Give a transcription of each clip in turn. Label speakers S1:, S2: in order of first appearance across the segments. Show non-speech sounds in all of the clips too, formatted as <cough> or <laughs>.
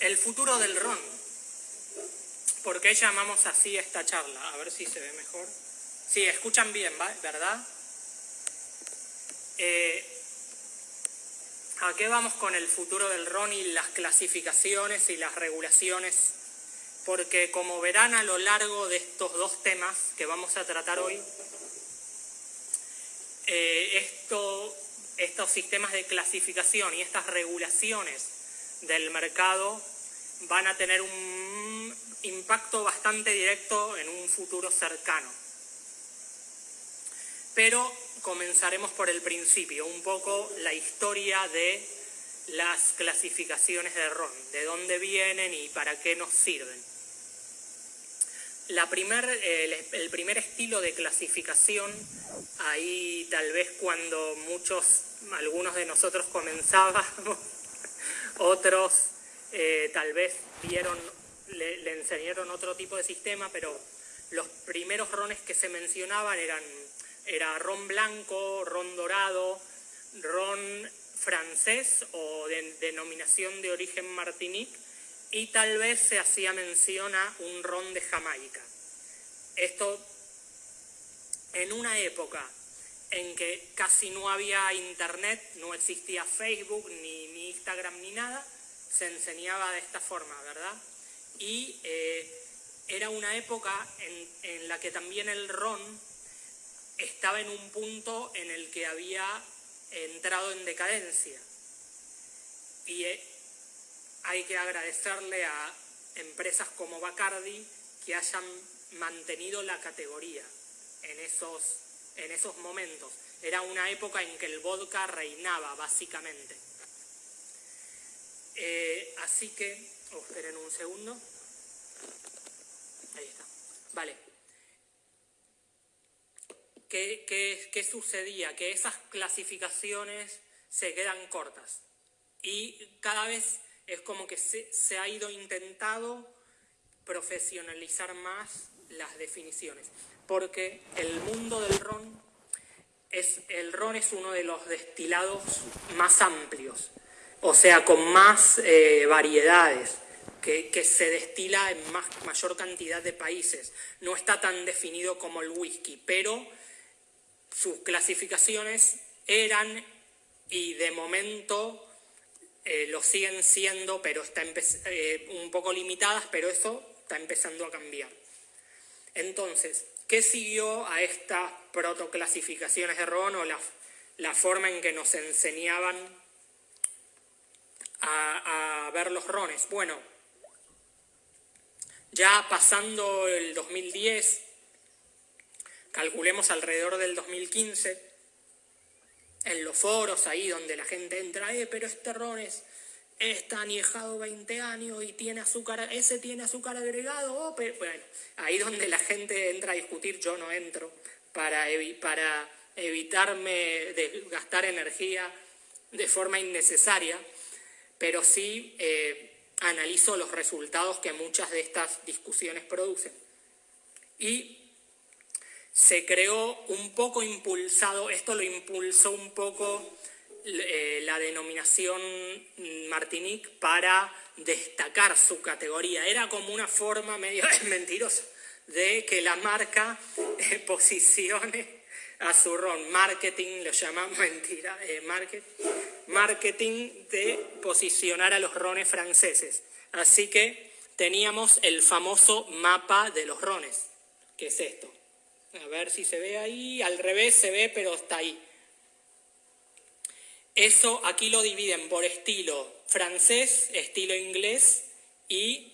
S1: El futuro del ron. ¿Por qué llamamos así esta charla? A ver si se ve mejor. Sí, escuchan bien, ¿verdad? Eh, ¿A qué vamos con el futuro del ron y las clasificaciones y las regulaciones? Porque como verán a lo largo de estos dos temas que vamos a tratar hoy, eh, esto, estos sistemas de clasificación y estas regulaciones del mercado van a tener un impacto bastante directo en un futuro cercano. Pero comenzaremos por el principio, un poco la historia de las clasificaciones de RON, de dónde vienen y para qué nos sirven. La primer, el, primer estilo de clasificación, ahí tal vez cuando muchos, algunos de nosotros comenzábamos, otros eh, tal vez vieron, le, enseñaron otro tipo de sistema, pero los primeros rones que se mencionaban eran era ron blanco, ron dorado, ron francés o de denominación de origen Martinique y tal vez se hacía mención a un ron de Jamaica. Esto en una época en que casi no había internet, no existía Facebook, ni, Instagram, ni nada, se enseñaba de esta forma, ¿verdad? Y eh, era una época en, en la que también el ron estaba en un punto en el que había entrado en decadencia. Y eh, hay que agradecerle a empresas como Bacardi que hayan mantenido la categoría en esos, en esos momentos. Era una época en que el vodka reinaba, básicamente. Eh, así que, oh, esperen un segundo. Ahí está. Vale. ¿qué, sucedía? Que esas clasificaciones se quedan cortas y cada vez es como que se, ha ido intentado profesionalizar más las definiciones, porque el mundo del ron es, el ron es uno de los destilados más amplios, o sea, con más eh, variedades, que, se destila en más, mayor cantidad de países. No está tan definido como el whisky, pero sus clasificaciones eran y de momento eh, lo siguen siendo, pero está eh, un poco limitadas, pero eso está empezando a cambiar. Entonces, ¿qué siguió a estas protoclasificaciones de ron o la, forma en que nos enseñaban a, a ver los rones? Bueno, ya pasando el 2010, calculemos alrededor del 2015, en los foros ahí donde la gente entra, eh, pero este ron es, está añejado 20 años y tiene azúcar, ese tiene azúcar agregado, oh, bueno, ahí donde la gente entra a discutir, yo no entro para, para evitarme gastar energía de forma innecesaria, pero sí eh, analizo los resultados que muchas de estas discusiones producen. Y se creó un poco impulsado, esto lo impulsó un poco eh, la denominación Martinique para destacar su categoría. Era como una forma medio <laughs> mentirosa de que la marca eh, posicione a su ron. Marketing, lo llamamos <laughs> mentira, eh, marketing de posicionar a los rones franceses. Así que teníamos el famoso mapa de los rones, que es esto. A ver si se ve ahí, al revés se ve, pero está ahí. Eso aquí lo dividen por estilo francés, estilo inglés y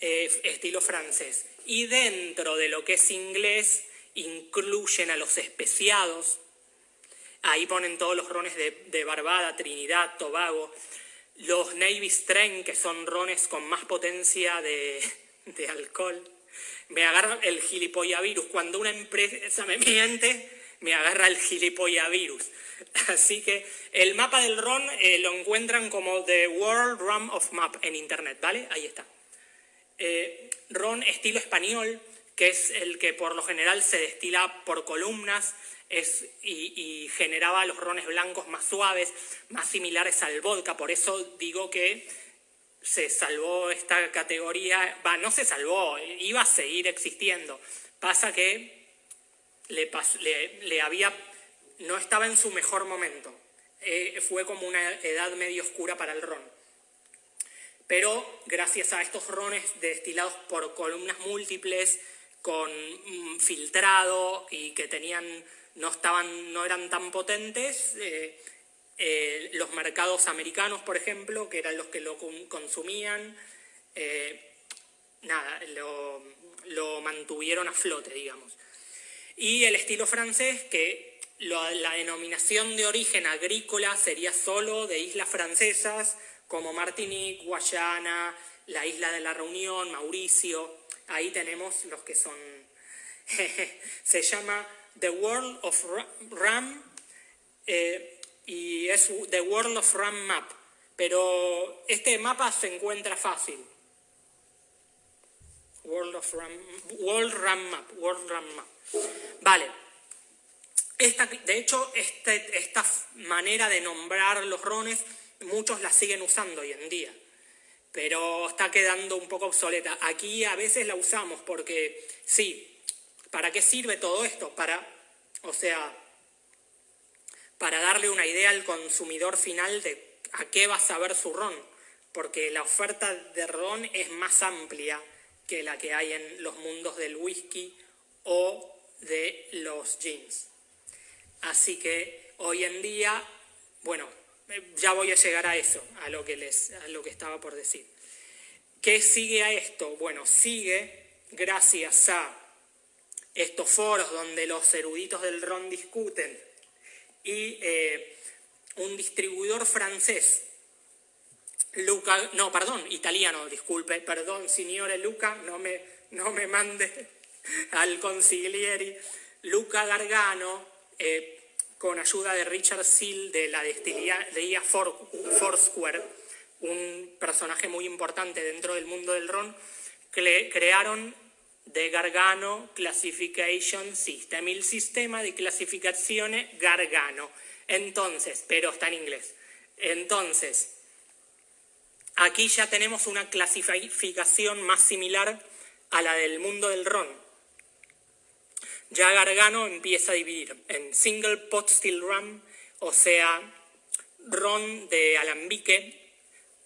S1: eh, estilo francés. Y dentro de lo que es inglés incluyen a los especiados. Ahí ponen todos los rones de, Barbada, Trinidad, Tobago. Los Navy Strain, que son rones con más potencia de alcohol me agarra el gilipollavirus. Cuando una empresa me miente, me agarra el gilipollavirus. <laughs> Así que el mapa del RON eh, lo encuentran como The World Rum of Map en internet, ¿vale? Ahí está. Eh, RON estilo español, que es el que por lo general se destila por columnas es, y, generaba los rones blancos más suaves, más similares al vodka. Por eso digo que se salvó esta categoría, va, no se salvó, iba a seguir existiendo. Pasa que le, le, había, no estaba en su mejor momento. Eh, fue como una edad medio oscura para el ron. Pero gracias a estos rones destilados por columnas múltiples, con mm, filtrado y que tenían, no, estaban, no eran tan potentes, eh, eh, los mercados americanos, por ejemplo, que eran los que lo consumían, nada, lo, mantuvieron a flote, digamos. Y el estilo francés, que la denominación de origen agrícola sería solo de islas francesas, como Martinique, Guayana, la isla de la Reunión, Mauricio, ahí tenemos los que son, <laughs> se llama The World of Ram, eh, y es The World of RAM Map, pero este mapa se encuentra fácil. World of RAM, World RAM Map, World RAM Map. Vale. Esta, de hecho, este, esta manera de nombrar los rones, muchos la siguen usando hoy en día, pero está quedando un poco obsoleta. Aquí a veces la usamos porque, sí, ¿para qué sirve todo esto? Para, o sea, para darle una idea al consumidor final de a qué va a saber su ron, porque la oferta de ron es más amplia que la que hay en los mundos del whisky o de los jeans. Así que hoy en día, bueno, ya voy a llegar a eso, a lo que, les, a lo que estaba por decir. ¿Qué sigue a esto? Bueno, sigue gracias a estos foros donde los eruditos del ron discuten y eh, un distribuidor francés, Luca, no, perdón, italiano, disculpe, perdón, signore Luca, no me, no me mande al consiglieri, Luca Gargano, eh, con ayuda de Richard Seal de la destilería Foursquare, un personaje muy importante dentro del mundo del ron, crearon de Gargano Classification System, el sistema de clasificación Gargano. Entonces, pero está en inglés. Entonces, aquí ya tenemos una clasificación más similar a la del mundo del ron. Ya Gargano empieza a dividir en single pot still rum, o sea, ron de alambique,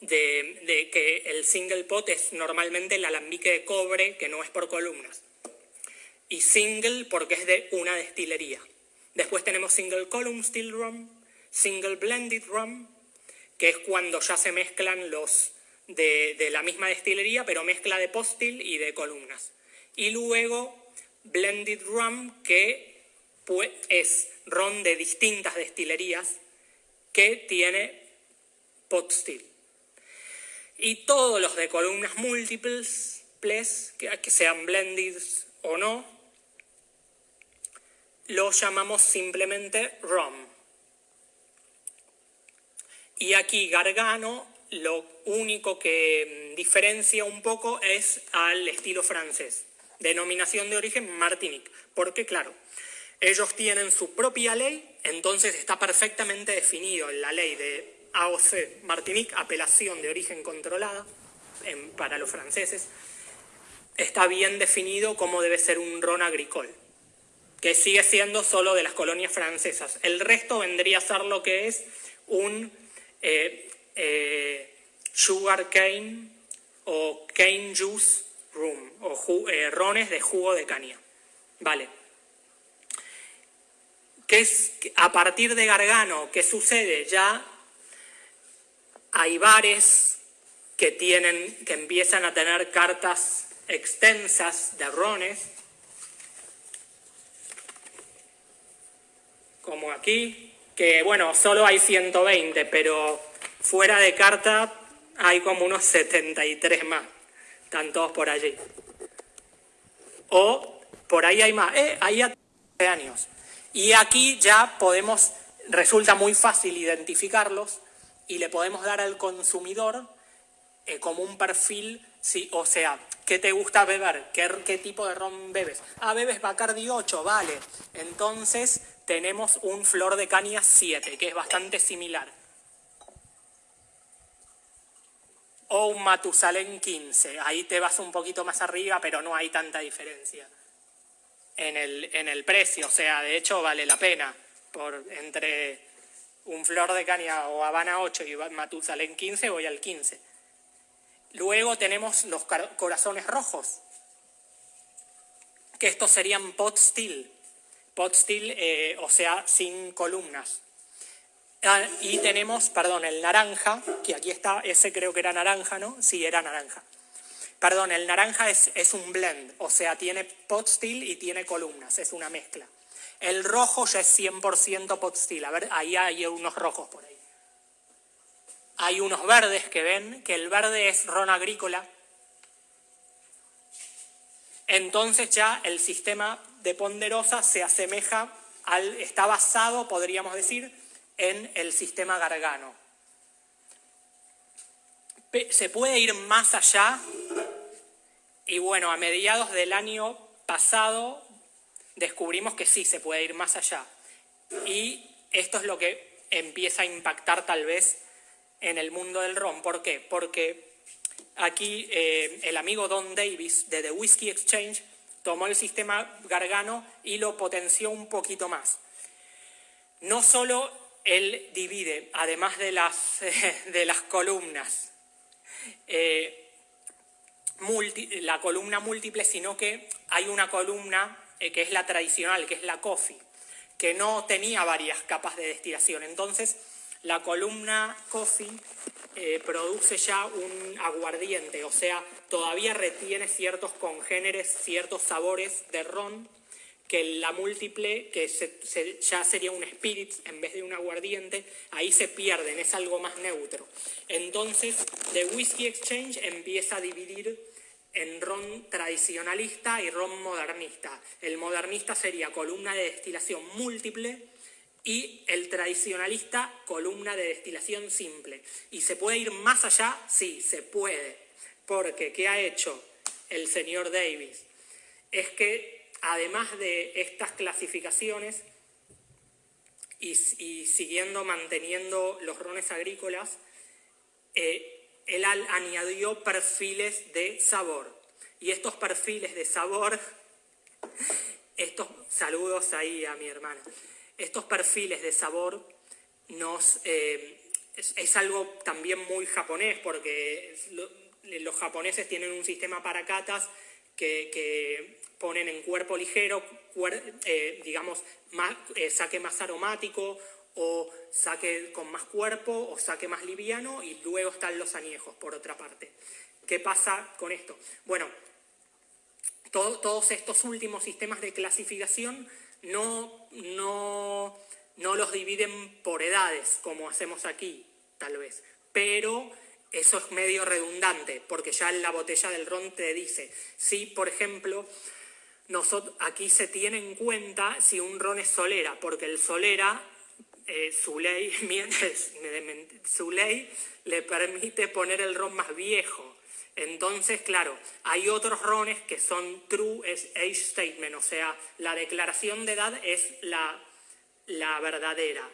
S1: de, que el single pot es normalmente el alambique de cobre, que no es por columnas. Y single porque es de una destilería. Después tenemos single column still rum, single blended rum, que es cuando ya se mezclan los de, de la misma destilería, pero mezcla de postil y de columnas. Y luego blended rum, que es ron de distintas destilerías que tiene pot still y todos los de columnas múltiples, que sean blended o no, los llamamos simplemente ROM. Y aquí Gargano lo único que mm, diferencia un poco es al estilo francés. Denominación de origen Martinique. Porque claro, ellos tienen su propia ley, entonces está perfectamente definido en la ley de AOC, Martinique, apelación de origen controlada para los franceses, está bien definido cómo debe ser un ron agricole, que sigue siendo solo de las colonias francesas. El resto vendría a ser lo que es un eh, eh, sugar cane o cane juice rum, o eh, rones de jugo de caña. Vale. ¿Qué es, a partir de Gargano, ¿qué sucede? Ya hay bares que, tienen, que empiezan a tener cartas extensas de rones, como aquí, que bueno, solo hay 120, pero fuera de carta hay como unos 73 más, están todos por allí. O por ahí hay más, eh, ahí a años. Y aquí ya podemos, resulta muy fácil identificarlos, y le podemos dar al consumidor eh, como un perfil, sí, o sea, ¿qué te gusta beber? ¿Qué, ¿Qué, tipo de ron bebes? Ah, bebes Bacardi 8, vale. Entonces tenemos un Flor de Caña 7, que es bastante similar. O un Matusalén 15. Ahí te vas un poquito más arriba, pero no hay tanta diferencia en el, en el precio. O sea, de hecho vale la pena por entre un Flor de Caña o Habana 8 y Matusalén 15 voy al 15. Luego tenemos los corazones rojos, que estos serían pot steel, pot steel, eh, o sea, sin columnas. Ah, y tenemos, perdón, el naranja, que aquí está, ese creo que era naranja, ¿no? Sí, era naranja. Perdón, el naranja es, es un blend, o sea, tiene pot steel y tiene columnas, es una mezcla. El rojo ya es 100% pot steel, a ver, ahí hay unos rojos por ahí. Hay unos verdes que ven, que el verde es ron agrícola. Entonces ya el sistema de ponderosa se asemeja al, está basado, podríamos decir, en el sistema Gargano. Se puede ir más allá y bueno, a mediados del año pasado descubrimos que sí se puede ir más allá. Y esto es lo que empieza a impactar tal vez en el mundo del ron. ¿Por qué? Porque aquí eh, el amigo Don Davis de The Whiskey Exchange tomó el sistema Gargano y lo potenció un poquito más. No solo él divide, además de las, <laughs> de las columnas, eh, la columna múltiple, sino que hay una columna eh, que es la tradicional, que es la coffee, que no tenía varias capas de destilación. Entonces, la columna coffee eh, produce ya un aguardiente, o sea, todavía retiene ciertos congéneres, ciertos sabores de ron, que la múltiple, que ya sería un spirit en vez de un aguardiente, ahí se pierden, es algo más neutro. Entonces, The Whiskey Exchange empieza a dividir en ron tradicionalista y ron modernista. El modernista sería columna de destilación múltiple y el tradicionalista columna de destilación simple. ¿Y se puede ir más allá? Sí, se puede. Porque, ¿qué ha hecho el señor Davis? Es que además de estas clasificaciones y, siguiendo manteniendo los rones agrícolas, eh, él añadió perfiles de sabor. Y estos perfiles de sabor, <laughs> estos saludos ahí a mi hermana, estos perfiles de sabor nos, eh, es, algo también muy japonés, porque los japoneses tienen un sistema para catas que ponen en cuerpo ligero, eh, digamos, eh, saque más aromático o saque con más cuerpo o saque más liviano y luego están los añejos, por otra parte. ¿Qué pasa con esto? Bueno, todos estos últimos sistemas de clasificación no, no, no los dividen por edades, como hacemos aquí, tal vez, pero eso es medio redundante, porque ya en la botella del ron te dice, si por ejemplo aquí se tiene en cuenta si un ron es solera, porque el solera, eh, su, ley, <laughs> su ley le permite poner el ron más viejo. Entonces, claro, hay otros rones que son true age statement, o sea, la declaración de edad es la, la verdadera.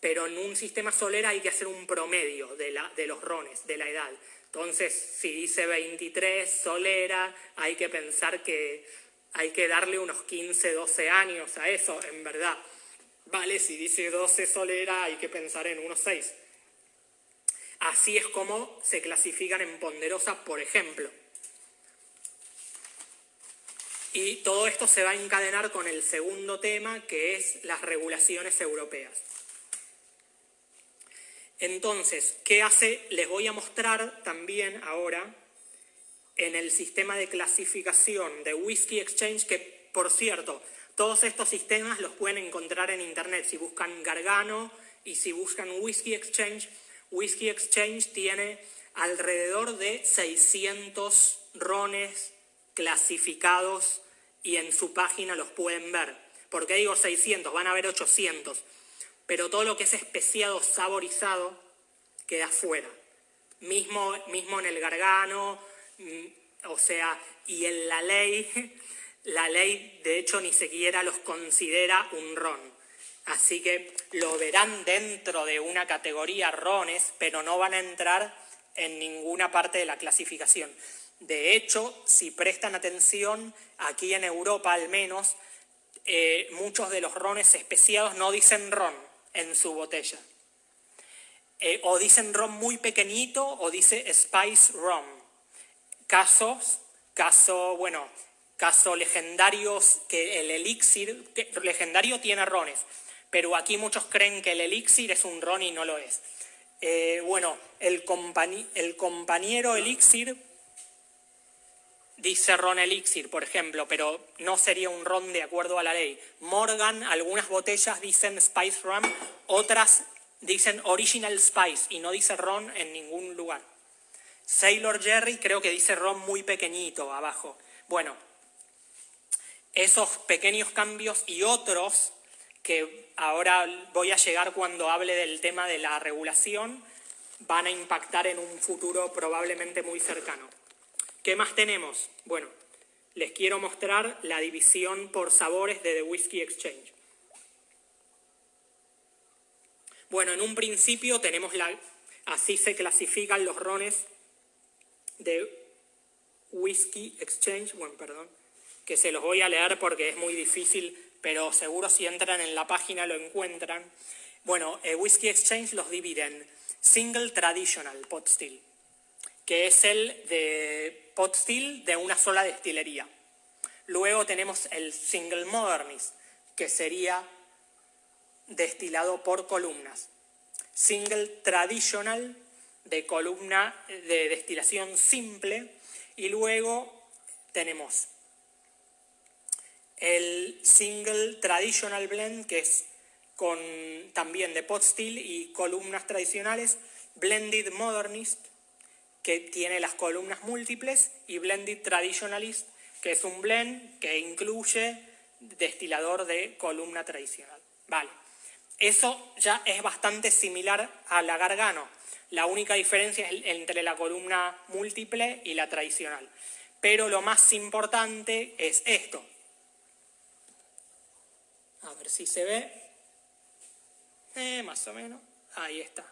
S1: Pero en un sistema solera hay que hacer un promedio de, la, de los rones, de la edad. Entonces, si dice 23 solera, hay que pensar que hay que darle unos 15, 12 años a eso, en verdad. Vale, si dice 12 solera, hay que pensar en unos 6. Así es como se clasifican en ponderosas, por ejemplo. Y todo esto se va a encadenar con el segundo tema, que es las regulaciones europeas. Entonces, ¿qué hace? Les voy a mostrar también ahora en el sistema de clasificación de Whiskey Exchange, que por cierto, todos estos sistemas los pueden encontrar en internet. Si buscan Gargano y si buscan Whiskey Exchange, Whiskey Exchange tiene alrededor de 600 rones clasificados y en su página los pueden ver. ¿Por qué digo 600? Van a haber 800. Pero todo lo que es especiado, saborizado, queda fuera. Mismo, mismo en el Gargano, o sea, y en la ley, la ley de hecho ni siquiera los considera un ron. Así que lo verán dentro de una categoría rones, pero no van a entrar en ninguna parte de la clasificación. De hecho, si prestan atención, aquí en Europa al menos, eh, muchos de los rones especiados no dicen ron en su botella. Eh, o dicen ron muy pequeñito o dice spice rum. Casos, caso, bueno, caso legendarios que el elixir, legendario tiene rones, pero aquí muchos creen que el elixir es un ron y no lo es. Eh, bueno, el, el compañero elixir dice ron elixir, por ejemplo, pero no sería un ron de acuerdo a la ley. Morgan, algunas botellas dicen spice rum, otras dicen original spice y no dice ron en ningún lugar. Sailor Jerry creo que dice ron muy pequeñito abajo. Bueno, esos pequeños cambios y otros que ahora voy a llegar cuando hable del tema de la regulación, van a impactar en un futuro probablemente muy cercano. ¿Qué más tenemos? Bueno, les quiero mostrar la división por sabores de The Whiskey Exchange. Bueno, en un principio tenemos la... Así se clasifican los rones de Whiskey Exchange. Bueno, perdón, que se los voy a leer porque es muy difícil, pero seguro si entran en la página lo encuentran. Bueno, eh, Whiskey Exchange los divide en Single Traditional Pot Still, que es el de pot still de una sola destilería. Luego tenemos el single modernist, que sería destilado por columnas. Single traditional, de columna de destilación simple. Y luego tenemos el single traditional blend, que es con también de pot y columnas tradicionales, blended modernist, que tiene las columnas múltiples, y Blended Traditionalist, que es un blend que incluye destilador de columna tradicional. Vale. Eso ya es bastante similar a la Gargano. La única diferencia es entre la columna múltiple y la tradicional. Pero lo más importante es esto. A ver si se ve. Eh, más o menos. Ahí está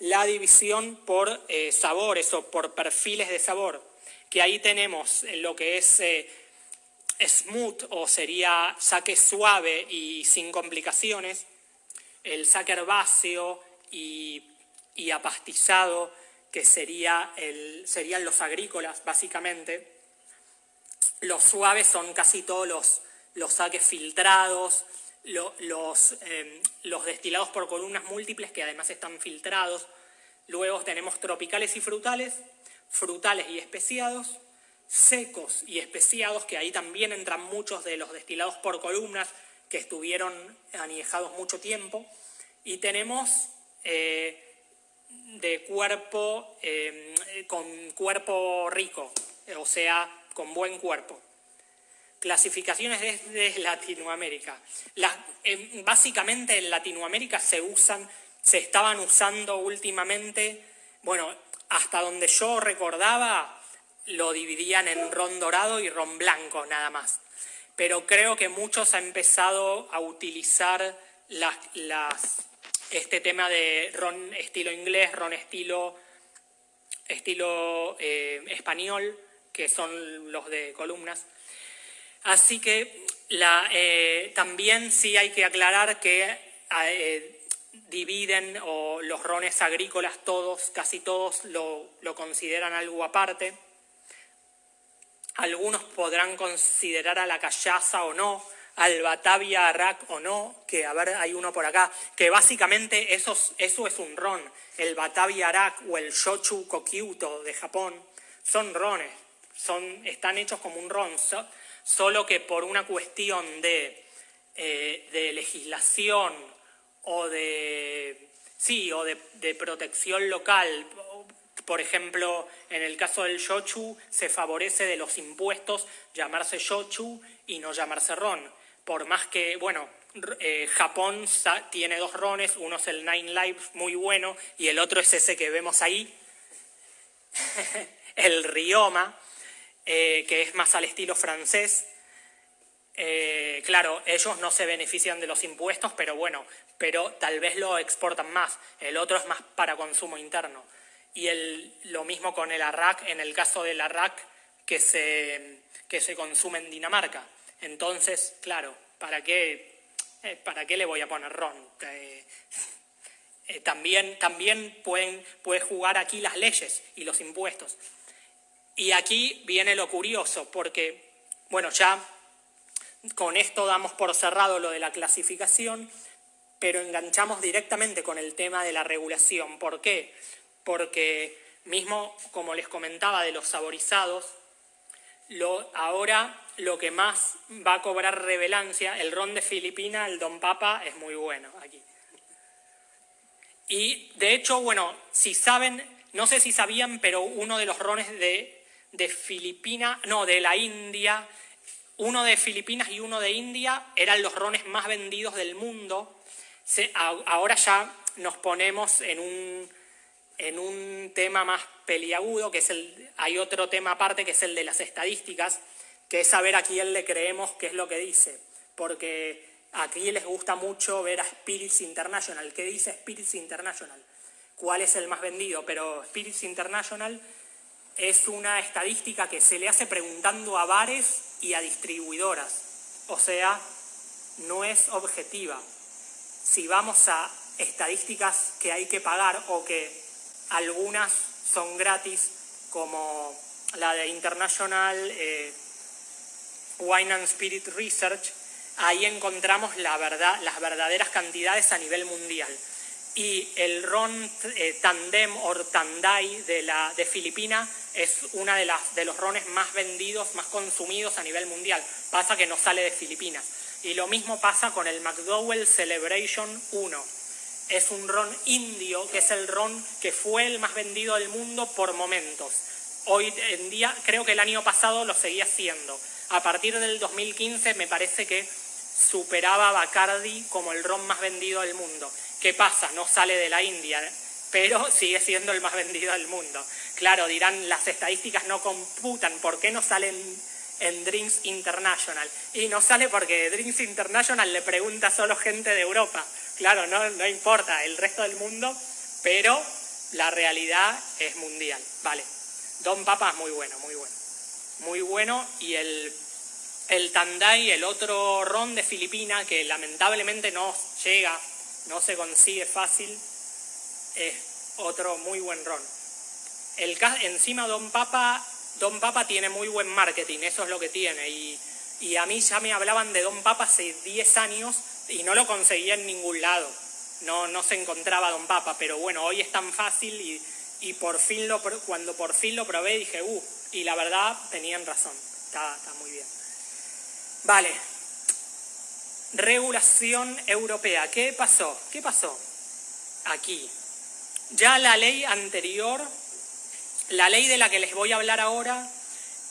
S1: la división por eh, sabores o por perfiles de sabor, que ahí tenemos lo que es eh, smooth o sería saque suave y sin complicaciones, el saque herbáceo y, apastizado, que sería el, serían los agrícolas básicamente. Los suaves son casi todos los, los saques filtrados, los, em, los destilados por columnas múltiples que además están filtrados. Luego tenemos tropicales y frutales, frutales y especiados, secos y especiados, que ahí también entran muchos de los destilados por columnas que estuvieron aniejados mucho tiempo. Y tenemos eh, de cuerpo, em, con cuerpo rico, o sea, con buen cuerpo clasificaciones desde Latinoamérica. básicamente en Latinoamérica se usan, se estaban usando últimamente, bueno, hasta donde yo recordaba, lo dividían en ron dorado y ron blanco nada más. Pero creo que muchos han empezado a utilizar las, este tema de ron estilo inglés, ron estilo, estilo eh, español, que son los de columnas. Así que eh, también sí hay que aclarar que eh, dividen o los rones agrícolas todos, casi todos lo, consideran algo aparte. Algunos podrán considerar a la callaza o no, al Batavia Arak o no, que a ver, hay uno por acá, que básicamente eso, eso es un ron. El Batavia Arak o el Shochu Kokyuto de Japón son rones, son, están hechos como un ron solo que por una cuestión de, eh, legislación o de, sí, o de, protección local, por ejemplo, en el caso del shochu se favorece de los impuestos llamarse shochu y no llamarse ron. Por más que, bueno, eh, Japón tiene dos rones, uno es el Nine Lives, muy bueno, y el otro es ese que vemos ahí, <laughs> el Rioma, eh, que es más al estilo francés. Eh, claro, ellos no se benefician de los impuestos, pero bueno, pero tal vez lo exportan más. El otro es más para consumo interno. Y el, lo mismo con el arrac, en el caso del arrac que se, que se consume en Dinamarca. Entonces, claro, ¿para qué, eh, ¿para qué le voy a poner ron? Eh, también también pueden, puede jugar aquí las leyes y los impuestos. Y aquí viene lo curioso, porque, bueno, ya con esto damos por cerrado lo de la clasificación, pero enganchamos directamente con el tema de la regulación. ¿Por qué? Porque mismo, como les comentaba, de los saborizados, lo, ahora lo que más va a cobrar revelancia, el ron de Filipina, el Don Papa, es muy bueno aquí. Y de hecho, bueno, si saben, no sé si sabían, pero uno de los rones de, de Filipina, no, de la India, uno de Filipinas y uno de India eran los rones más vendidos del mundo. ahora ya nos ponemos en un, en un tema más peliagudo, que es el, hay otro tema aparte que es el de las estadísticas, que es saber a quién le creemos qué es lo que dice. Porque aquí les gusta mucho ver a Spirits International. ¿Qué dice Spirits International? ¿Cuál es el más vendido? Pero Spirits International es una estadística que se le hace preguntando a bares y a distribuidoras. O sea, no es objetiva. Si vamos a estadísticas que hay que pagar o que algunas son gratis, como la de International eh, Wine and Spirit Research, ahí encontramos las verdaderas cantidades a nivel mundial. Y el ron eh, Tandem o Tandai de, la, de Filipina es uno de, de los rones más vendidos, más consumidos a nivel mundial. Pasa que no sale de Filipinas. Y lo mismo pasa con el McDowell Celebration 1 es un ron indio, que es el ron que fue el más vendido del mundo por momentos. Hoy en día, creo que el año pasado lo seguía siendo. A partir del 2015 me parece que superaba a Bacardi como el ron más vendido del mundo. ¿Qué pasa? No sale de la India, pero <laughs> sigue siendo el más vendido del mundo. Claro, dirán, las estadísticas no computan, ¿por qué no salen en Drinks International? Y no sale porque Drinks International le pregunta solo gente de Europa. Claro, no, no importa el resto del mundo, pero la realidad es mundial. Vale. Don Papa es muy bueno, muy bueno. Muy bueno. Y el, el Tandai, el otro ron de Filipina, que lamentablemente no llega, no se consigue fácil, es otro muy buen ron. El, encima Don Papa, Don Papa tiene muy buen marketing, eso es lo que tiene. Y, y a mí ya me hablaban de Don Papa hace 10 años y no lo conseguía en ningún lado. No, no se encontraba Don Papa, pero bueno, hoy es tan fácil y, y por fin lo, cuando por fin lo probé dije, uh, y la verdad tenían razón, está, está muy bien. Vale, regulación europea, ¿qué pasó? ¿Qué pasó? Aquí, ya la ley anterior, la ley de la que les voy a hablar ahora,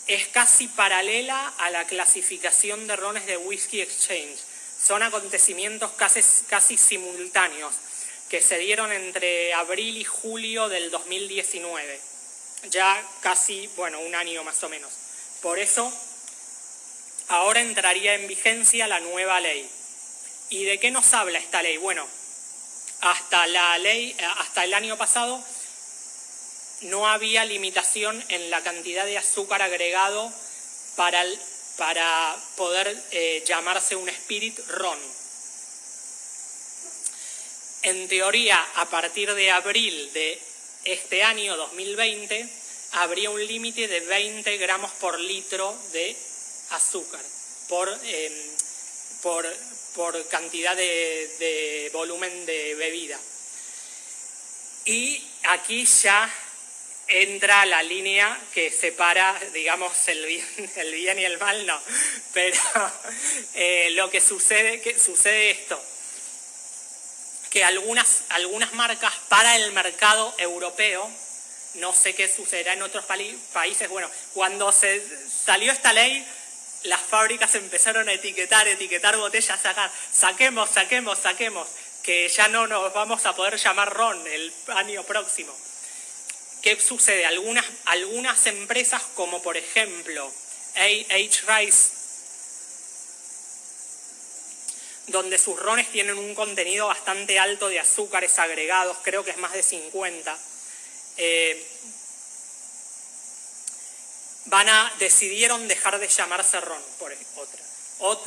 S1: es casi paralela a la clasificación de rones de Whisky Exchange son acontecimientos casi, casi simultáneos que se dieron entre abril y julio del 2019, ya casi, bueno, un año más o menos. Por eso, ahora entraría en vigencia la nueva ley. ¿Y de qué nos habla esta ley? Bueno, hasta la ley, hasta el año pasado, no había limitación en la cantidad de azúcar agregado para para poder eh, llamarse un Spirit Ron. En teoría, a partir de abril de este año 2020, habría un límite de 20 gramos por litro de azúcar, por, em, por, cantidad de, de volumen de bebida. Y aquí ya entra la línea que separa, digamos, el bien, <laughs> el bien y el mal, no. Pero <laughs> eh, lo que sucede, que sucede esto, que algunas, algunas marcas para el mercado europeo, no sé qué sucederá en otros países, bueno, cuando se salió esta ley, las fábricas empezaron a etiquetar, etiquetar botellas, sacar, saquemos, saquemos, saquemos, que ya no nos vamos a poder llamar ron el año próximo. ¿Qué sucede? Algunas, algunas empresas como por ejemplo AH Rice donde sus rones tienen un contenido bastante alto de azúcares agregados, creo que es más de 50. Eh, van a, decidieron dejar de llamarse ron, por otra. O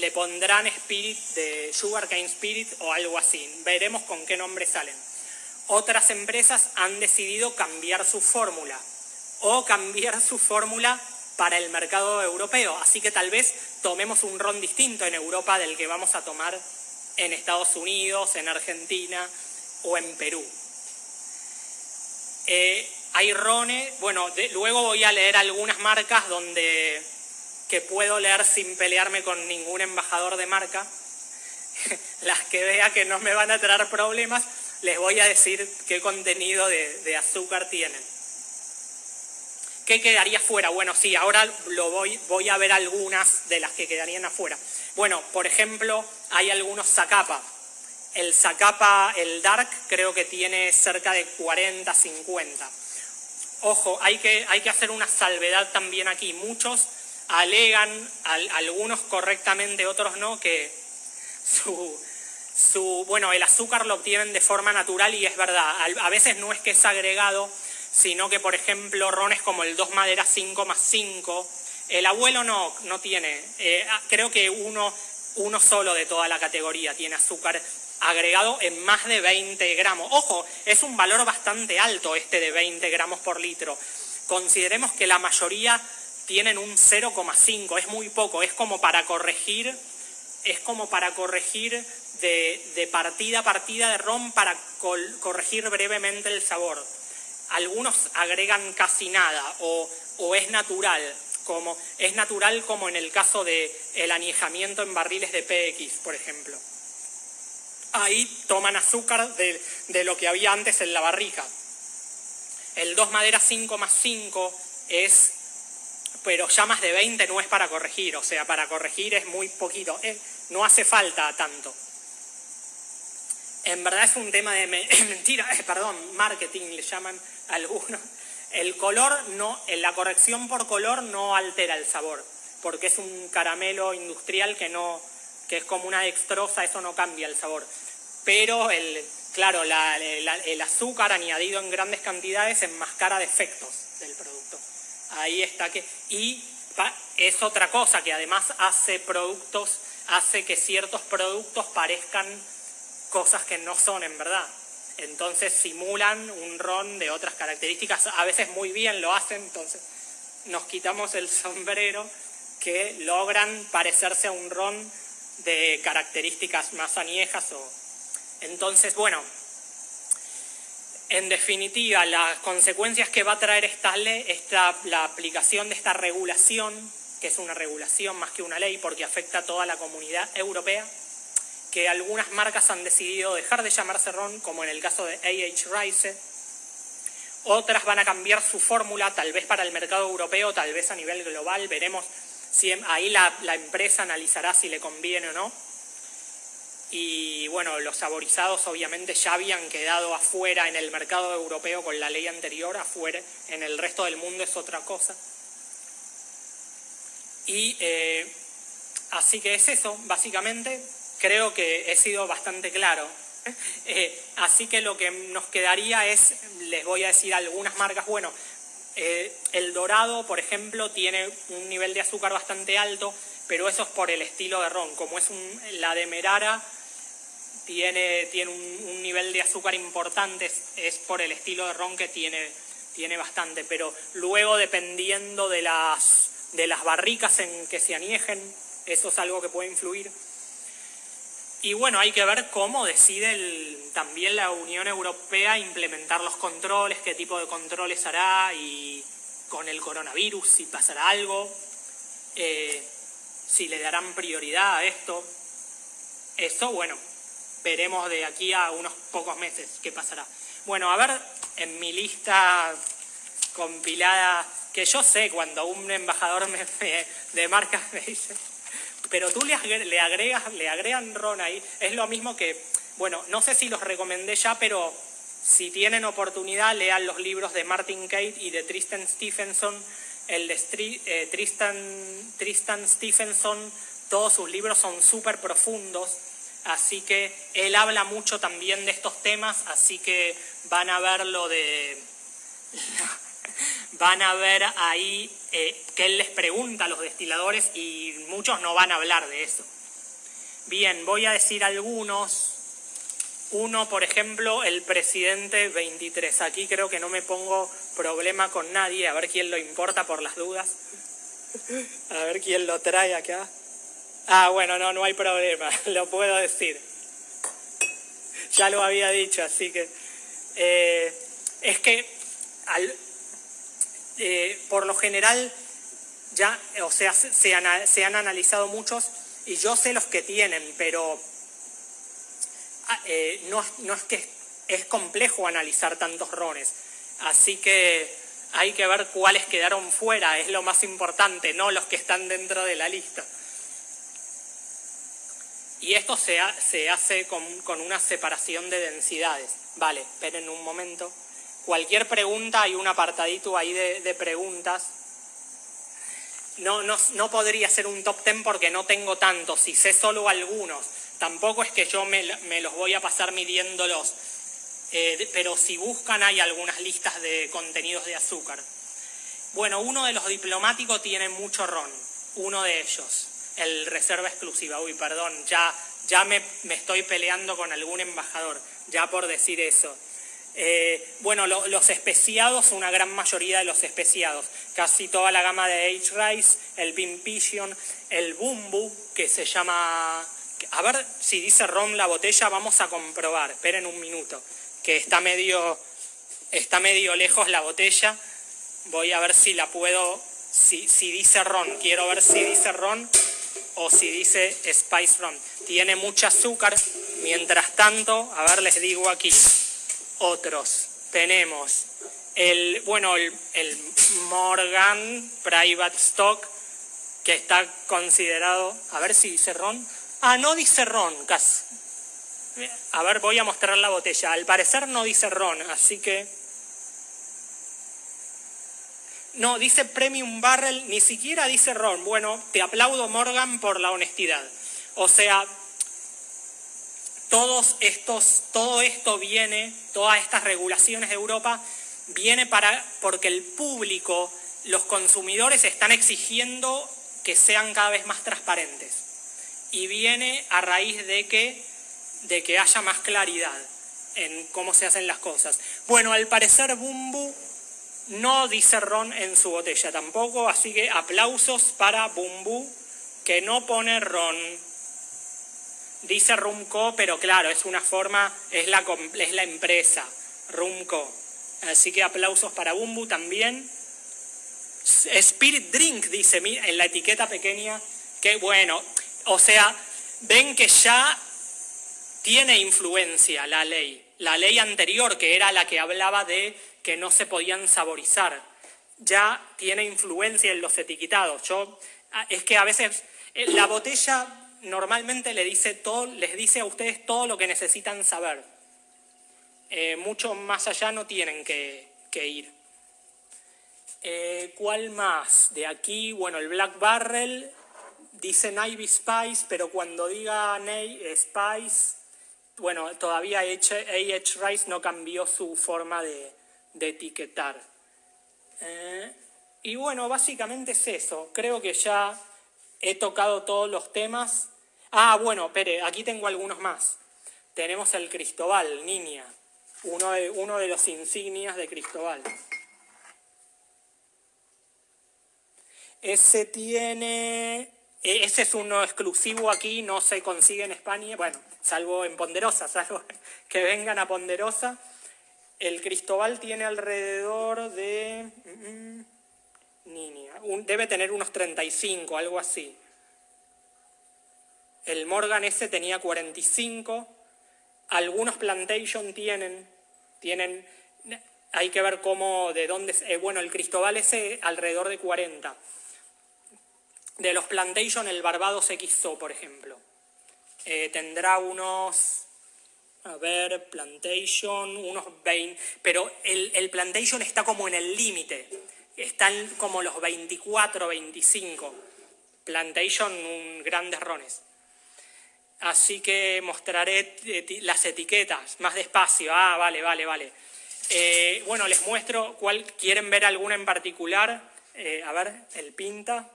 S1: le pondrán Spirit de Sugarcane Spirit o algo así. Veremos con qué nombre salen. Otras empresas han decidido cambiar su fórmula o cambiar su fórmula para el mercado europeo. Así que tal vez tomemos un ron distinto en Europa del que vamos a tomar en Estados Unidos, en Argentina o en Perú. Eh, hay rones, bueno, luego voy a leer algunas marcas donde que puedo leer sin pelearme con ningún embajador de marca. <laughs> Las que vea que no me van a traer problemas, les voy a decir qué contenido de, de azúcar tienen. ¿Qué quedaría fuera? Bueno, sí, ahora lo voy, voy a ver algunas de las que quedarían afuera. Bueno, por ejemplo, hay algunos Zacapa. El Zacapa, el Dark, creo que tiene cerca de 40, 50. Ojo, hay que, hay que hacer una salvedad también aquí. Muchos alegan, algunos correctamente, otros no, que su, su, bueno, el azúcar lo obtienen de forma natural y es verdad. A veces no es que es agregado, sino que, por ejemplo, rones como el 2 madera 5 más 5, el abuelo no, no tiene, eh, ah, creo que uno, uno solo de toda la categoría tiene azúcar agregado en más de 20 gramos. Ojo, es un valor bastante alto este de 20 gramos por litro. Consideremos que la mayoría tienen un 0,5, es muy poco, es como para corregir, es como para corregir de, partida a partida de ron para corregir brevemente el sabor algunos agregan casi nada o, es natural, como, es natural como en el caso del el añejamiento en barriles de PX, por ejemplo. Ahí toman azúcar de, de lo que había antes en la barrica. El 2 madera 5 más 5 es, pero ya más de 20 no es para corregir, o sea, para corregir es muy poquito, eh, no hace falta tanto en verdad es un tema de <coughs> mentira, eh, perdón, marketing le llaman algunos. El color no, la corrección por color no altera el sabor, porque es un caramelo industrial que no, que es como una dextrosa, eso no cambia el sabor. Pero el, claro, el azúcar añadido en grandes cantidades enmascara defectos del producto. Ahí está que. Y es otra cosa que además hace productos, hace que ciertos productos parezcan cosas que no son en verdad. Entonces simulan un ron de otras características, a veces muy bien lo hacen, entonces nos quitamos el sombrero que logran parecerse a un ron de características más añejas. O... Entonces, bueno, en definitiva, las consecuencias que va a traer esta ley, esta, la aplicación de esta regulación, que es una regulación más que una ley porque afecta a toda la comunidad europea, que algunas marcas han decidido dejar de llamarse ron, como en el caso de AH Rice. Otras van a cambiar su fórmula, tal vez para el mercado europeo, tal vez a nivel global. Veremos si ahí la, empresa analizará si le conviene o no. Y bueno, los saborizados obviamente ya habían quedado afuera en el mercado europeo con la ley anterior, afuera, en el resto del mundo es otra cosa. Y eh, así que es eso, básicamente creo que he sido bastante claro. <laughs> Eh, así que lo que nos quedaría es, les voy a decir algunas marcas, bueno, eh, el dorado, por ejemplo, tiene un nivel de azúcar bastante alto, pero eso es por el estilo de ron. Como es un, la de Merara, tiene, tiene un, nivel de azúcar importante, es, por el estilo de ron que tiene, tiene bastante, pero luego dependiendo de las, de las barricas en que se aniejen, eso es algo que puede influir. Y bueno, hay que ver cómo decide también la Unión Europea implementar los controles, qué tipo de controles hará y con el coronavirus, si pasará algo, eh, si le darán prioridad a esto. Eso, bueno, veremos de aquí a unos pocos meses qué pasará. Bueno, a ver, en mi lista compilada, que yo sé cuando un embajador de marcas me dice pero tú le, agregas, le agregan ron ahí, es lo mismo que, bueno, no sé si los recomendé ya, pero si tienen oportunidad, lean los libros de Martin Kate y de Tristan Stephenson. El de eh, Tristan, Tristan Stephenson todos sus libros son súper profundos, así que él habla mucho también de estos temas, así que van a ver lo de... van a ver ahí eh, que él les pregunta a los destiladores y muchos no van a hablar de eso. Bien, voy a decir algunos. Uno, por ejemplo, el presidente 23. Aquí creo que no me pongo problema con nadie, a ver quién lo importa por las dudas. A ver quién lo trae acá. Ah, bueno, no, no hay problema, <laughs> lo puedo decir. Ya lo había dicho, así que... Eh, es que eh, por lo general ya, o sea, se han analizado muchos y yo sé los que tienen, pero ah, eh, no, es que es complejo analizar tantos rones. Así que hay que ver cuáles quedaron fuera, es lo más importante, no los que están dentro de la lista. Y esto se, se hace con, una separación de densidades. Vale, esperen un momento. Cualquier pregunta, hay un apartadito ahí de, preguntas no, no, podría ser un top ten porque no tengo tantos, si sé solo algunos. Tampoco es que yo me, los voy a pasar midiéndolos, eh, pero si buscan hay algunas listas de contenidos de azúcar. Bueno, uno de los diplomáticos tiene mucho ron, uno de ellos, el reserva exclusiva. Uy, perdón, ya, ya me, me estoy peleando con algún embajador, ya por decir eso. Eh, bueno, los especiados, una gran mayoría de los especiados, casi toda la gama de H-Rice, el Pimpision, el Bumbu, que se llama... A ver si dice ron la botella, vamos a comprobar, esperen un minuto, que está medio, está medio lejos la botella, voy a ver si la puedo, si, si dice ron, quiero ver si dice ron o si dice Spice Ron. Tiene mucho azúcar, mientras tanto, a ver, les digo aquí, otros. Tenemos el, bueno, el, Morgan Private Stock, que está considerado, a ver si dice ron. Ah, no dice ron, casi. A ver, voy a mostrar la botella. Al parecer no dice ron, así que... No, dice Premium Barrel, ni siquiera dice ron. Bueno, te aplaudo Morgan por la honestidad. O sea, todos estos, todo esto viene, todas estas regulaciones de Europa, viene para, porque el público, los consumidores están exigiendo que sean cada vez más transparentes. Y viene a raíz de que, de que haya más claridad en cómo se hacen las cosas. Bueno, al parecer Bumbu no dice ron en su botella tampoco, así que aplausos para Bumbu, que no pone ron Dice Rumco, pero claro, es una forma, es la, es la empresa, Rumco. Así que aplausos para Bumbu también. Spirit Drink, dice en la etiqueta pequeña, que bueno, o sea, ven que ya tiene influencia la ley. La ley anterior, que era la que hablaba de que no se podían saborizar, ya tiene influencia en los etiquetados. Yo, ah, es que a veces eh, la botella normalmente les dice, todo, les dice a ustedes todo lo que necesitan saber. Eh, mucho más allá no tienen que, ir. Eh, ¿Cuál más? De aquí, bueno, el Black Barrel dice Navy Spice, pero cuando diga Navy Spice, bueno, todavía A.H. Rice no cambió su forma de, etiquetar. Eh, y bueno, básicamente es eso. Creo que ya He tocado todos los temas. Ah, bueno, espere, aquí tengo algunos más. Tenemos el Cristobal, Niña, uno de, uno de los insignias de Cristobal. Ese tiene... E, ese es uno exclusivo aquí, no se consigue en España, bueno, salvo en Ponderosa, salvo <laughs> que vengan a Ponderosa. El Cristobal tiene alrededor de... Niña. debe tener unos 35, algo así. El Morgan ese tenía 45. Algunos Plantation tienen, tienen, hay que ver cómo, de dónde, eh, bueno, el Cristobal ese alrededor de 40. De los Plantation, el Barbados XO, por ejemplo. Eh, tendrá unos, a ver, Plantation, unos 20, pero el, el Plantation está como en el límite están como los 24, 25. Plantation, un grandes rones. Así que mostraré las etiquetas más despacio. Ah, vale, vale, vale. Eh, bueno, les muestro cuál, ¿quieren ver alguna en particular? Eh, a ver, el pinta.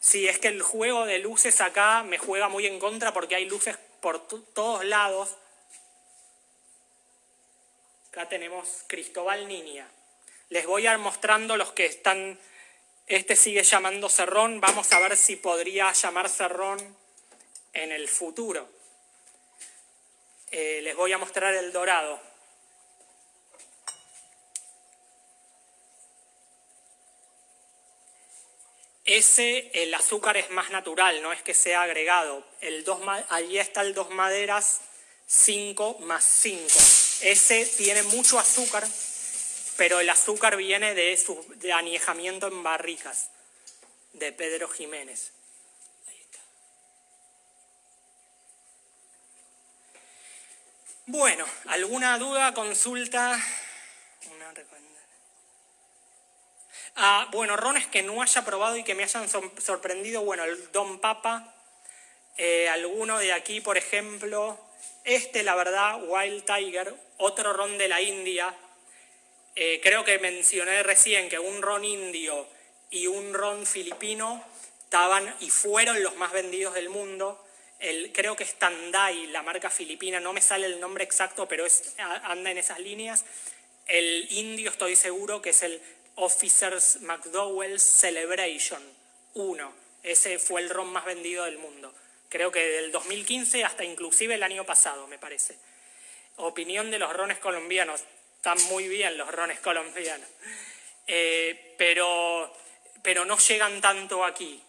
S1: Sí, es que el juego de luces acá me juega muy en contra porque hay luces por todos lados. Acá tenemos Cristóbal Niña. Les voy a ir mostrando los que están... Este sigue llamando Cerrón. Vamos a ver si podría llamar Cerrón en el futuro. Eh, les voy a mostrar el dorado. Ese, el azúcar es más natural, no es que sea agregado. El dos, allí está el dos maderas 5 más 5. Ese tiene mucho azúcar, pero el azúcar viene de su de aniejamiento en barricas, de Pedro Jiménez. Bueno, ¿alguna duda, consulta? Una ah, bueno, rones que no haya probado y que me hayan sorprendido, bueno, el Don Papa, eh, alguno de aquí, por ejemplo, este, la verdad, Wild Tiger, otro ron de la India, eh, creo que mencioné recién que un ron indio y un ron filipino estaban y fueron los más vendidos del mundo, creo que es Tandai, la marca filipina, no me sale el nombre exacto, pero es, anda en esas líneas. El indio estoy seguro que es el Officers McDowell's Celebration 1. Ese fue el ron más vendido del mundo. Creo que del 2015 hasta inclusive el año pasado, me parece. Opinión de los rones colombianos. Están muy bien los rones colombianos. Eh, pero, pero no llegan tanto aquí.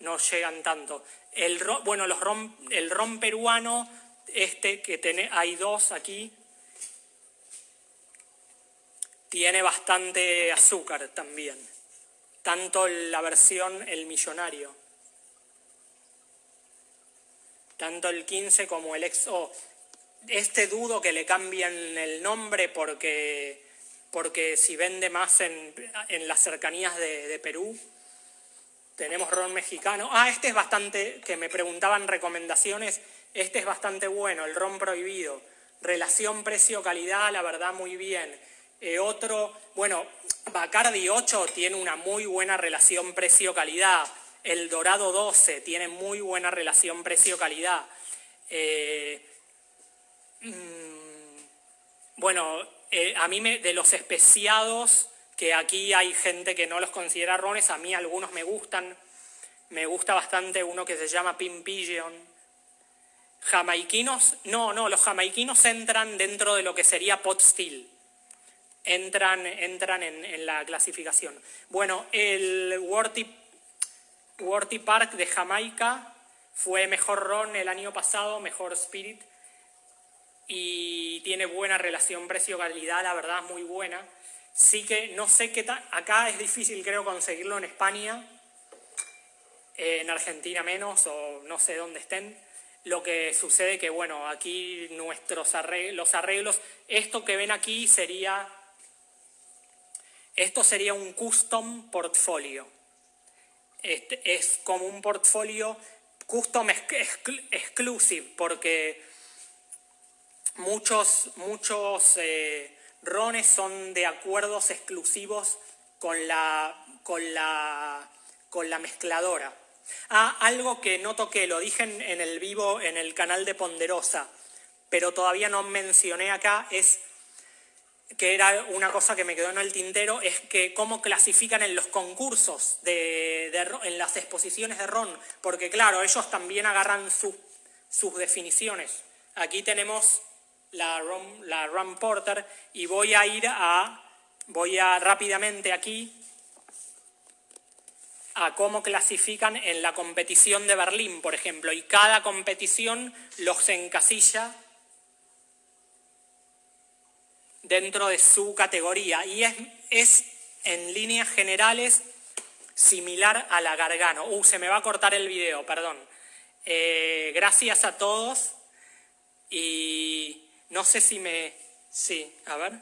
S1: No llegan tanto. El bueno, los ron, el ron peruano, este que tiene, hay dos aquí, tiene bastante azúcar también. Tanto la versión el millonario. Tanto el 15 como el XO. Este dudo que le cambien el nombre porque, porque si vende más en, las cercanías de Perú, tenemos ron mexicano. Ah, este es bastante, que me preguntaban recomendaciones, este es bastante bueno, el ron prohibido. Relación precio-calidad, la verdad, muy bien. Eh, otro, bueno, Bacardi 8 tiene una muy buena relación precio-calidad. El Dorado 12 tiene muy buena relación precio-calidad. Eh, bueno, eh, a mí me, de los especiados que aquí hay gente que no los considera rones, a mí algunos me gustan. Me gusta bastante uno que se llama Pimpillion. Jamaiquinos, no, no, los jamaiquinos entran dentro de lo que sería pot still. Entran, entran en, la clasificación. Bueno, el Worthy, Worthy Park de Jamaica fue mejor ron el año pasado, mejor spirit, y tiene buena relación precio-calidad, la verdad, muy buena. Sí que no sé qué tal, acá es difícil creo conseguirlo en España, en Argentina menos o no sé dónde estén. Lo que sucede que, bueno, aquí nuestros arreglos, los arreglos, esto que ven aquí sería, esto sería un custom portfolio. Este es como un portfolio custom exclusive, porque muchos, muchos eh, rones son de acuerdos exclusivos con la, con la, con la mezcladora. Ah, algo que no toqué, lo dije en, el vivo en el canal de Ponderosa, pero todavía no mencioné acá, es que era una cosa que me quedó en el tintero, es que cómo clasifican en los concursos, de, en las exposiciones de RON, porque claro, ellos también agarran sus definiciones. Aquí tenemos la Ron, la Porter y voy a ir a, voy a rápidamente aquí a cómo clasifican en la competición de Berlín, por ejemplo, y cada competición los encasilla dentro de su categoría y es, es en líneas generales similar a la Gargano. Uh, se me va a cortar el video, perdón. Eh, gracias a todos y no sé si me... Sí, a ver.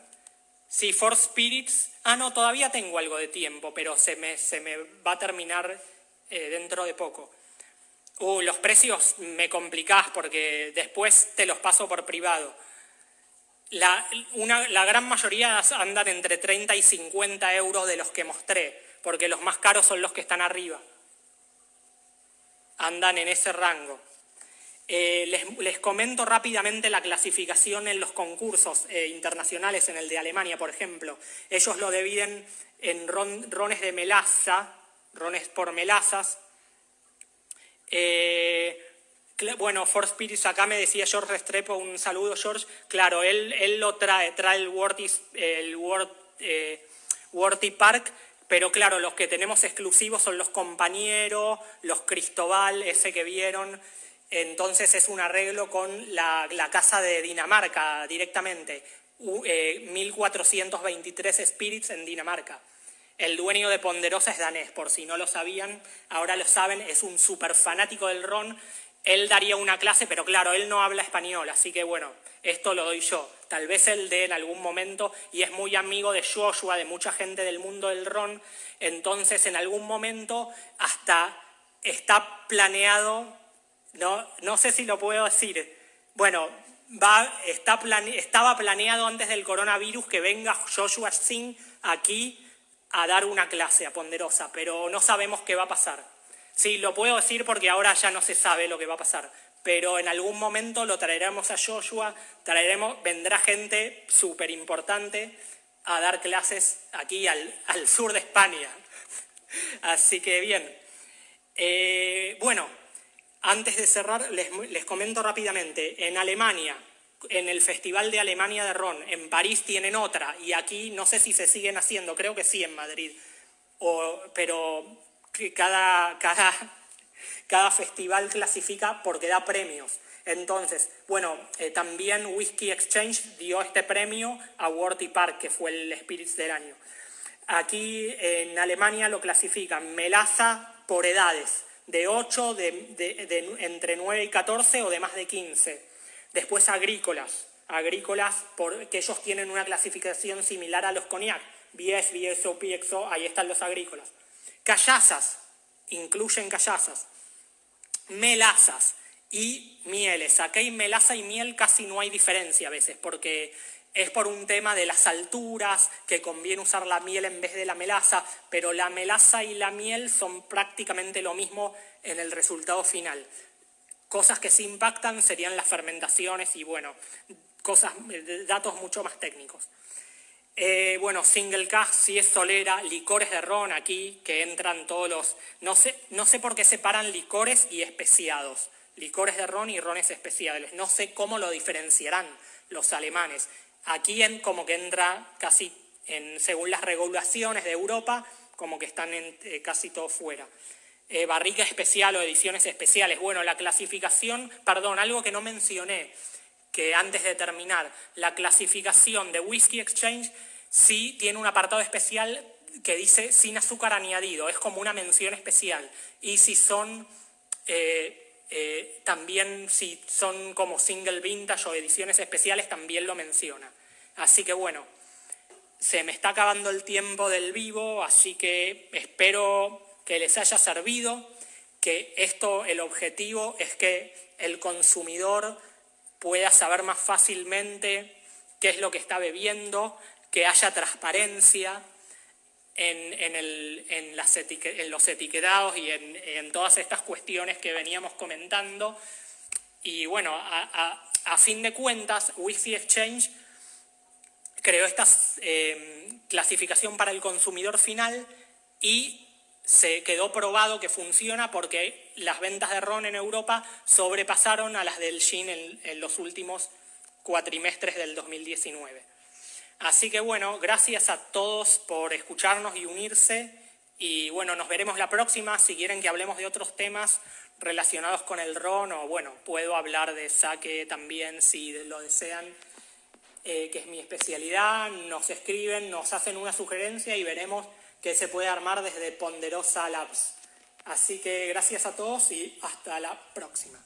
S1: Sí, For Spirits. Ah, no, todavía tengo algo de tiempo, pero se me, se me va a terminar eh, dentro de poco. Uh, los precios me complicás porque después te los paso por privado. La, la gran mayoría andan entre 30 y 50 euros de los que mostré, porque los más caros son los que están arriba. Andan en ese rango. Eh, les, comento rápidamente la clasificación en los concursos eh, internacionales, en el de Alemania, por ejemplo. Ellos lo dividen en rones de melaza, rones por melazas. Eh, bueno, For Spirits, acá me decía George Restrepo, un saludo George. Claro, él, él lo trae, trae el Worthy, el Park, pero claro, los que tenemos exclusivos son los compañeros, los Cristobal, ese que vieron, entonces es un arreglo con la, Casa de Dinamarca directamente, 1423 eh, Spirits en Dinamarca. El dueño de Ponderosa es danés, por si no lo sabían, ahora lo saben, es un súper fanático del ron. Él daría una clase, pero claro, él no habla español, así que bueno, esto lo doy yo. Tal vez él dé en algún momento, y es muy amigo de Joshua, de mucha gente del mundo del ron, entonces en algún momento hasta está planeado no, no sé si lo puedo decir. Bueno, va, está estaba planeado antes del coronavirus que venga Joshua Singh aquí a dar una clase a Ponderosa, pero no sabemos qué va a pasar. Sí, lo puedo decir porque ahora ya no se sabe lo que va a pasar, pero en algún momento lo traeremos a Joshua, traeremos, vendrá gente súper importante a dar clases aquí al, sur de España. <laughs> Así que bien. Eh, bueno, antes de cerrar, les, comento rápidamente. En Alemania, en el Festival de Alemania de Ron, en París tienen otra, y aquí no sé si se siguen haciendo, creo que sí en Madrid, pero cada, festival clasifica porque da premios. Entonces, bueno, eh, también Whiskey Exchange dio este premio a Worthy Park, que fue el Spirits del año. Aquí en Alemania lo clasifican melaza por edades de 8, de, entre 9 y 14 o de más de 15. Después agrícolas, agrícolas porque ellos tienen una clasificación similar a los cognac, BS, BSO, PXO, ahí están los agrícolas. Callazas, incluyen callazas. Melazas y mieles. Aquí hay melaza y miel casi no hay diferencia a veces porque es por un tema de las alturas, que conviene usar la miel en vez de la melaza, pero la melaza y la miel son prácticamente lo mismo en el resultado final. Cosas que sí impactan serían las fermentaciones y, bueno, cosas, datos mucho más técnicos. Eh, bueno, single cask, si es solera, licores de ron aquí, que entran todos los... No sé, no sé por qué separan licores y especiados. Licores de ron y rones especiales. No sé cómo lo diferenciarán los alemanes. Aquí en, como que entra casi, según las regulaciones de Europa, como que están eh, casi todo fuera. Eh, barrica especial o ediciones especiales. Bueno, la clasificación, perdón, algo que no mencioné, que antes de terminar, la clasificación de Whiskey Exchange sí tiene un apartado especial que dice sin azúcar añadido, es como una mención especial. Y si son eh, eh, también si son como single vintage o ediciones especiales, también lo menciona. Así que bueno, se me está acabando el tiempo del vivo, así que espero que les haya servido, que esto, el objetivo es que el consumidor pueda saber más fácilmente qué es lo que está bebiendo, que haya transparencia, en, los etiquetados y en, todas estas cuestiones que veníamos comentando. Y bueno, a, fin de cuentas, Whisky Exchange creó esta eh, clasificación para el consumidor final y se quedó probado que funciona porque las ventas de ron en Europa sobrepasaron a las del gin en los últimos cuatrimestres del 2019. Así que bueno, gracias a todos por escucharnos y unirse. Y bueno, nos veremos la próxima. Si quieren que hablemos de otros temas relacionados con el ron, o bueno, puedo hablar de saque también si lo desean, eh, que es mi especialidad. Nos escriben, nos hacen una sugerencia y veremos qué se puede armar desde Ponderosa Labs. Así que gracias a todos y hasta la próxima.